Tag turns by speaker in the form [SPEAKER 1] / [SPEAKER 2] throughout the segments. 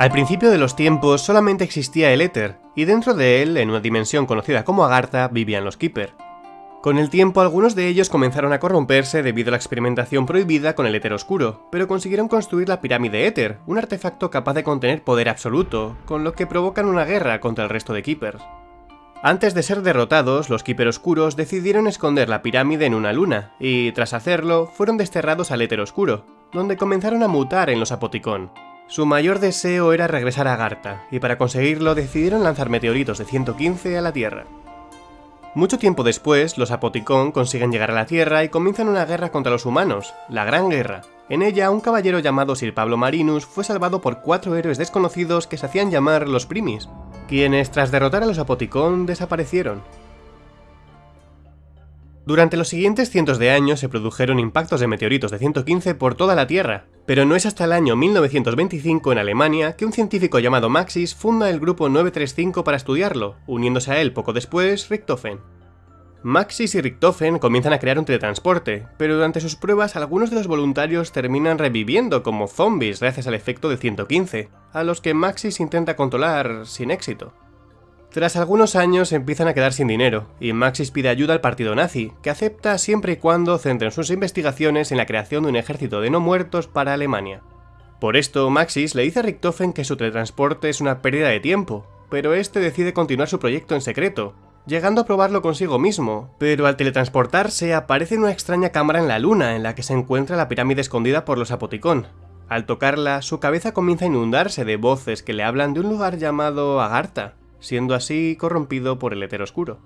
[SPEAKER 1] Al principio de los tiempos solamente existía el éter, y dentro de él, en una dimensión conocida como Agartha, vivían los Keeper. Con el tiempo algunos de ellos comenzaron a corromperse debido a la experimentación prohibida con el éter oscuro, pero consiguieron construir la pirámide éter, un artefacto capaz de contener poder absoluto, con lo que provocan una guerra contra el resto de Keepers. Antes de ser derrotados, los Keeper oscuros decidieron esconder la pirámide en una luna, y tras hacerlo, fueron desterrados al éter oscuro, donde comenzaron a mutar en los Apoticón. Su mayor deseo era regresar a Garta, y para conseguirlo decidieron lanzar meteoritos de 115 a la Tierra. Mucho tiempo después, los Apoticón consiguen llegar a la Tierra y comienzan una guerra contra los humanos, la Gran Guerra. En ella, un caballero llamado Sir Pablo Marinus fue salvado por cuatro héroes desconocidos que se hacían llamar los Primis, quienes tras derrotar a los Apoticón desaparecieron. Durante los siguientes cientos de años se produjeron impactos de meteoritos de 115 por toda la Tierra, pero no es hasta el año 1925 en Alemania que un científico llamado Maxis funda el grupo 935 para estudiarlo, uniéndose a él poco después Richtofen. Maxis y Richtofen comienzan a crear un teletransporte, pero durante sus pruebas algunos de los voluntarios terminan reviviendo como zombies gracias al efecto de 115, a los que Maxis intenta controlar sin éxito. Tras algunos años empiezan a quedar sin dinero, y Maxis pide ayuda al partido nazi, que acepta siempre y cuando centren sus investigaciones en la creación de un ejército de no muertos para Alemania. Por esto, Maxis le dice a Richtofen que su teletransporte es una pérdida de tiempo, pero este decide continuar su proyecto en secreto, llegando a probarlo consigo mismo, pero al teletransportarse aparece una extraña cámara en la luna en la que se encuentra la pirámide escondida por los Apoticón. Al tocarla, su cabeza comienza a inundarse de voces que le hablan de un lugar llamado Agartha, siendo así corrompido por el éter oscuro.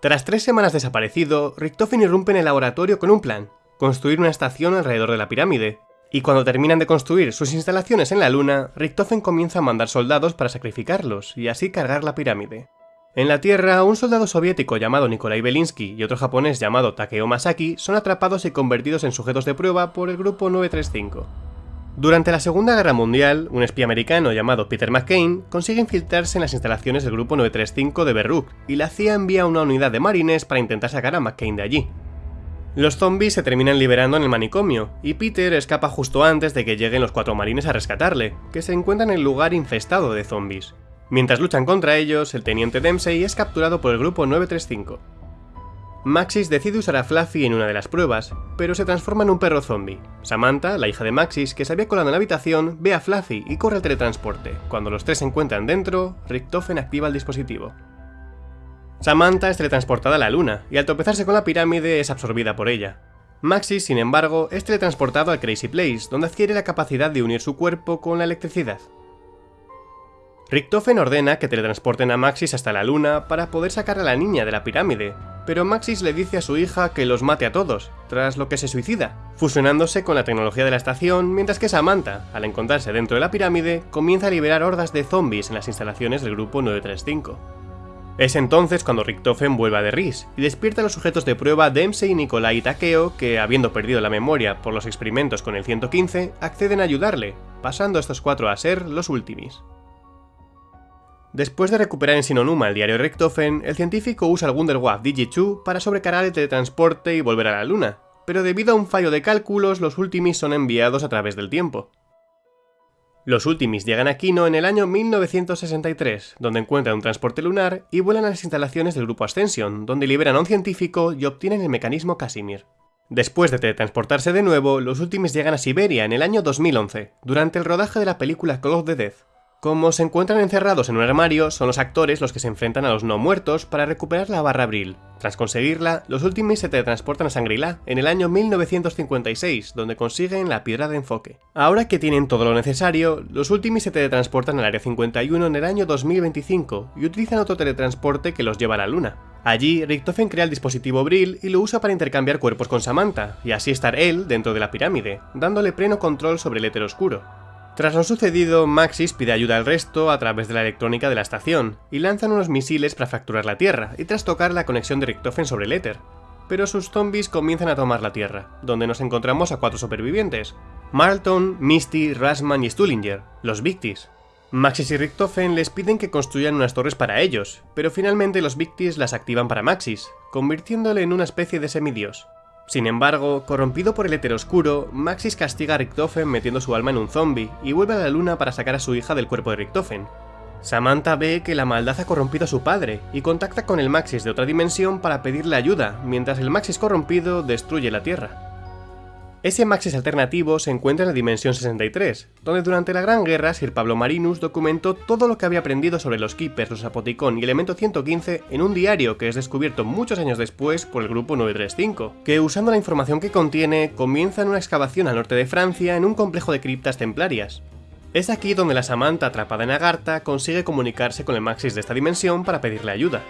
[SPEAKER 1] Tras tres semanas desaparecido, Richtofen irrumpe en el laboratorio con un plan, construir una estación alrededor de la pirámide, y cuando terminan de construir sus instalaciones en la luna, Richtofen comienza a mandar soldados para sacrificarlos y así cargar la pirámide. En la Tierra, un soldado soviético llamado Nikolai Belinsky y otro japonés llamado Takeo Masaki son atrapados y convertidos en sujetos de prueba por el grupo 935. Durante la Segunda Guerra Mundial, un espía americano llamado Peter McCain consigue infiltrarse en las instalaciones del Grupo 935 de Berruk, y la CIA envía una unidad de marines para intentar sacar a McCain de allí. Los zombies se terminan liberando en el manicomio, y Peter escapa justo antes de que lleguen los cuatro marines a rescatarle, que se encuentran en el lugar infestado de zombies. Mientras luchan contra ellos, el teniente Dempsey es capturado por el Grupo 935. Maxis decide usar a Fluffy en una de las pruebas, pero se transforma en un perro zombie. Samantha, la hija de Maxis, que se había colado en la habitación, ve a Fluffy y corre al teletransporte. Cuando los tres se encuentran dentro, Richtofen activa el dispositivo. Samantha es teletransportada a la luna, y al tropezarse con la pirámide es absorbida por ella. Maxis, sin embargo, es teletransportado al Crazy Place, donde adquiere la capacidad de unir su cuerpo con la electricidad. Richtofen ordena que teletransporten a Maxis hasta la luna para poder sacar a la niña de la pirámide, pero Maxis le dice a su hija que los mate a todos, tras lo que se suicida, fusionándose con la tecnología de la estación, mientras que Samantha, al encontrarse dentro de la pirámide, comienza a liberar hordas de zombies en las instalaciones del grupo 935. Es entonces cuando Richtofen vuelve a Derris y despierta a los sujetos de prueba Dempsey, Nikolai y Takeo, que, habiendo perdido la memoria por los experimentos con el 115, acceden a ayudarle, pasando estos cuatro a ser los Ultimis. Después de recuperar en Sinonuma el diario Richtofen, el científico usa el Wunderwaffe Digi-2 para sobrecargar el teletransporte y volver a la Luna, pero debido a un fallo de cálculos, los Ultimis son enviados a través del tiempo. Los Ultimis llegan a Kino en el año 1963, donde encuentran un transporte lunar y vuelan a las instalaciones del grupo Ascension, donde liberan a un científico y obtienen el mecanismo Casimir. Después de teletransportarse de nuevo, los Ultimis llegan a Siberia en el año 2011, durante el rodaje de la película Call of the Death, como se encuentran encerrados en un armario, son los actores los que se enfrentan a los no muertos para recuperar la barra Brill. Tras conseguirla, los últimos se teletransportan a Sangrila en el año 1956, donde consiguen la piedra de enfoque. Ahora que tienen todo lo necesario, los últimos se teletransportan al Área 51 en el año 2025 y utilizan otro teletransporte que los lleva a la Luna. Allí, Richtofen crea el dispositivo Brill y lo usa para intercambiar cuerpos con Samantha, y así estar él dentro de la pirámide, dándole pleno control sobre el éter oscuro. Tras lo sucedido, Maxis pide ayuda al resto a través de la electrónica de la estación, y lanzan unos misiles para fracturar la Tierra y trastocar la conexión de Richtofen sobre el éter. Pero sus zombies comienzan a tomar la Tierra, donde nos encontramos a cuatro supervivientes, Marlton, Misty, Rasman y Stullinger, los Victis. Maxis y Richtofen les piden que construyan unas torres para ellos, pero finalmente los Victis las activan para Maxis, convirtiéndole en una especie de semidios. Sin embargo, corrompido por el éter oscuro, Maxis castiga a Richtofen metiendo su alma en un zombie y vuelve a la luna para sacar a su hija del cuerpo de Richtofen. Samantha ve que la maldad ha corrompido a su padre y contacta con el Maxis de otra dimensión para pedirle ayuda, mientras el Maxis corrompido destruye la Tierra. Ese Maxis alternativo se encuentra en la Dimensión 63, donde durante la Gran Guerra Sir Pablo Marinus documentó todo lo que había aprendido sobre los Keepers, los Apoticón y Elemento 115 en un diario que es descubierto muchos años después por el Grupo 935, que usando la información que contiene, comienzan una excavación al norte de Francia en un complejo de criptas templarias. Es aquí donde la Samantha atrapada en Agartha consigue comunicarse con el Maxis de esta dimensión para pedirle ayuda.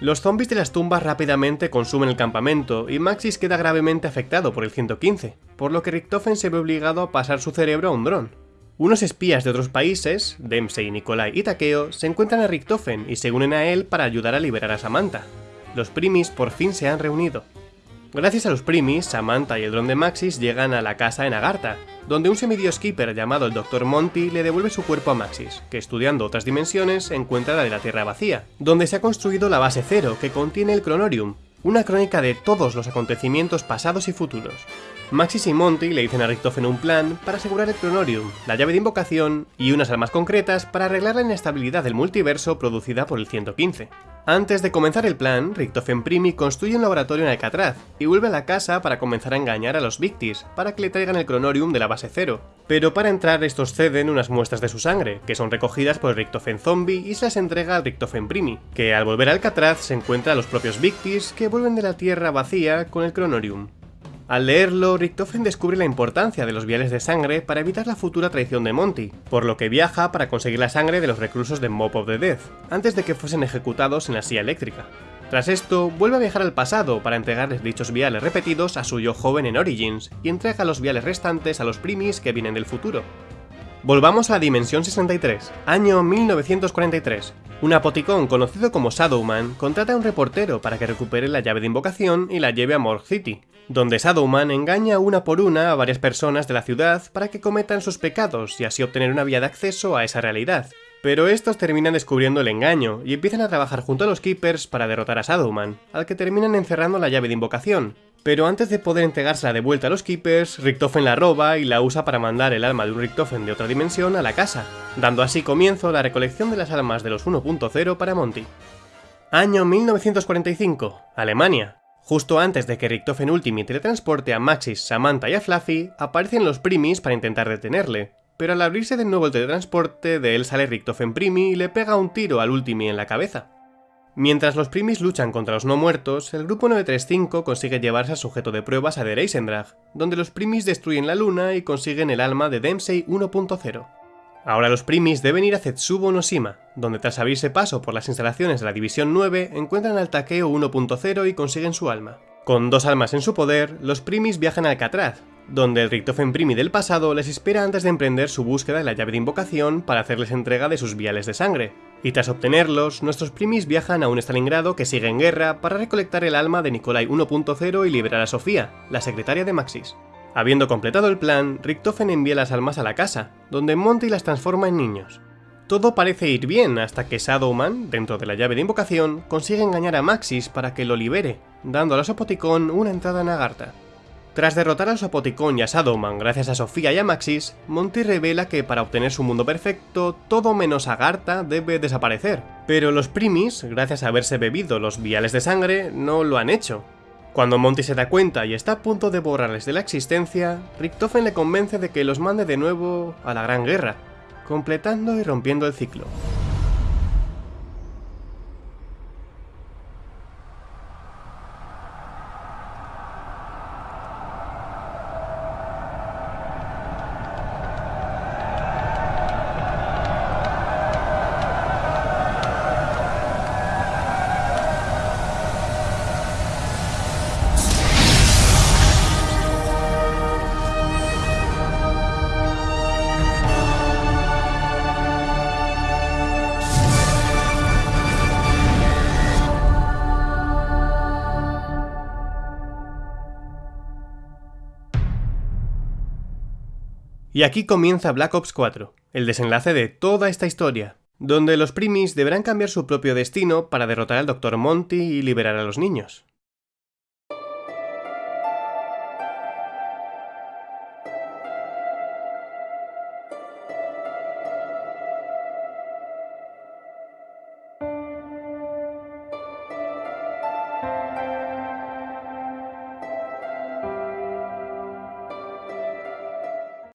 [SPEAKER 1] Los zombies de las tumbas rápidamente consumen el campamento y Maxis queda gravemente afectado por el 115, por lo que Richtofen se ve obligado a pasar su cerebro a un dron. Unos espías de otros países, Dempsey, Nikolai y Takeo, se encuentran a Richtofen y se unen a él para ayudar a liberar a Samantha. Los primis por fin se han reunido. Gracias a los primis, Samantha y el dron de Maxis llegan a la casa en Agartha, donde un semidios keeper llamado el Dr. Monty le devuelve su cuerpo a Maxis, que estudiando otras dimensiones encuentra la de la Tierra vacía, donde se ha construido la base cero que contiene el Cronorium, una crónica de todos los acontecimientos pasados y futuros. Maxis y Monty le dicen a Richtofen un plan para asegurar el Cronorium, la llave de invocación y unas armas concretas para arreglar la inestabilidad del multiverso producida por el 115. Antes de comenzar el plan, Richtofen Primi construye un laboratorio en Alcatraz y vuelve a la casa para comenzar a engañar a los Victis para que le traigan el cronorium de la base cero. Pero para entrar estos ceden unas muestras de su sangre, que son recogidas por Richtofen Zombie y se las entrega al Richtofen Primi, que al volver a Alcatraz se encuentra a los propios Victis que vuelven de la Tierra vacía con el cronorium. Al leerlo, Richtofen descubre la importancia de los viales de sangre para evitar la futura traición de Monty, por lo que viaja para conseguir la sangre de los reclusos de Mob of the Death, antes de que fuesen ejecutados en la silla eléctrica. Tras esto, vuelve a viajar al pasado para entregarles dichos viales repetidos a su yo joven en Origins, y entrega los viales restantes a los primis que vienen del futuro. Volvamos a Dimensión 63, año 1943. Un apoticón conocido como Shadowman contrata a un reportero para que recupere la llave de invocación y la lleve a Morg City, donde Shadowman engaña una por una a varias personas de la ciudad para que cometan sus pecados y así obtener una vía de acceso a esa realidad. Pero estos terminan descubriendo el engaño y empiezan a trabajar junto a los Keepers para derrotar a Shadowman, al que terminan encerrando la llave de invocación, pero antes de poder entregársela de vuelta a los Keepers, Richtofen la roba y la usa para mandar el alma de un Richtofen de otra dimensión a la casa, dando así comienzo a la recolección de las almas de los 1.0 para Monty. Año 1945, Alemania. Justo antes de que Richtofen Ultimate teletransporte a Maxis, Samantha y a Fluffy, aparecen los Primis para intentar detenerle, pero al abrirse de nuevo el teletransporte, de él sale Richtofen Primi y le pega un tiro al Ultimi en la cabeza. Mientras los primis luchan contra los no muertos, el grupo 935 consigue llevarse al sujeto de pruebas a Der Eisendrach, donde los primis destruyen la luna y consiguen el alma de Dempsey 1.0. Ahora los primis deben ir a Zetsubo Noshima, donde tras abrirse paso por las instalaciones de la División 9 encuentran al Takeo 1.0 y consiguen su alma. Con dos almas en su poder, los primis viajan a Alcatraz, donde el Richtofen Primi del pasado les espera antes de emprender su búsqueda de la llave de invocación para hacerles entrega de sus viales de sangre, y tras obtenerlos, nuestros primis viajan a un Stalingrado que sigue en guerra para recolectar el alma de Nikolai 1.0 y liberar a Sofía, la secretaria de Maxis. Habiendo completado el plan, Richtofen envía las almas a la casa, donde Monty las transforma en niños. Todo parece ir bien hasta que Shadowman, dentro de la llave de invocación, consigue engañar a Maxis para que lo libere, dando a los Apoticón una entrada en Agartha. Tras derrotar a Sopoticón y a Shadowman gracias a Sofía y a Maxis, Monty revela que para obtener su mundo perfecto, todo menos Agartha debe desaparecer. Pero los primis, gracias a haberse bebido los viales de sangre, no lo han hecho. Cuando Monty se da cuenta y está a punto de borrarles de la existencia, Richtofen le convence de que los mande de nuevo a la Gran Guerra, completando y rompiendo el ciclo. Y aquí comienza Black Ops 4, el desenlace de toda esta historia, donde los primis deberán cambiar su propio destino para derrotar al Dr. Monty y liberar a los niños.